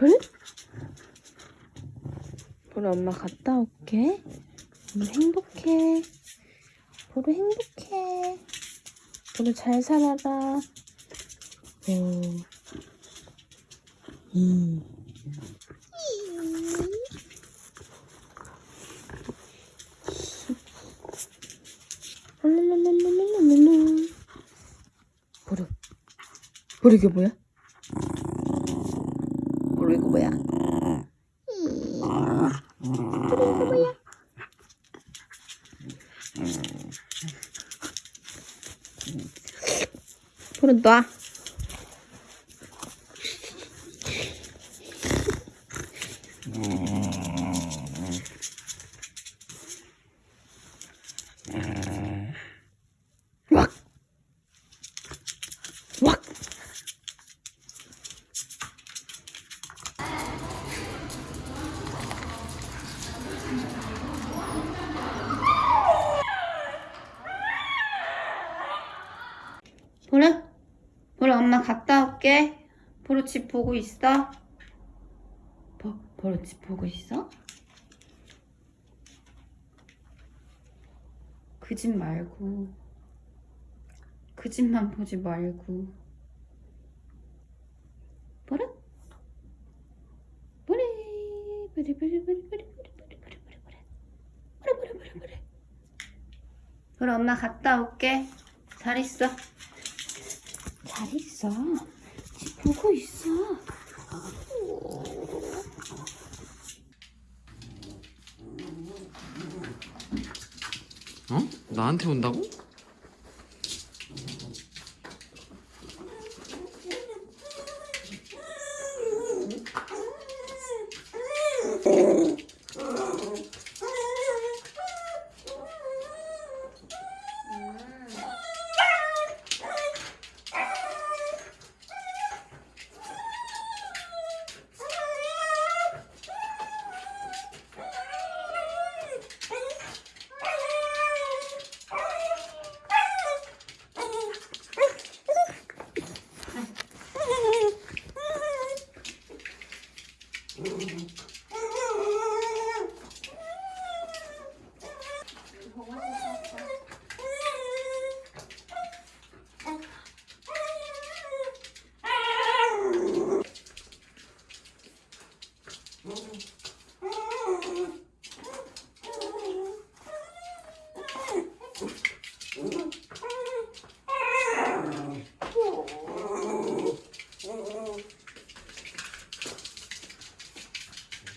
별? 별 엄마 갔다 올게 별 행복해 별이 행복해 별이 잘 살아라 오. 음. 보르 보르 이게 뭐야? 뚜렁뚜렁 이거 뭐야? 뚜렁 이거 뭐야? 그럼 놔. 음. 보루? 보루 엄마 갔다 올게. 보루 집 보고 있어? 보, 보루 집 보고 있어? 그 집 말고 그 집만 보지 말고 보라 보리 보리 보리 보리 보리 보리 보리 보리 보리 보리 보리 보리 보리 보리 보라 엄마 갔다 올게 잘 있어 잘 있어 집 보고 있어 어? 나한테 온다고? Mm-hmm.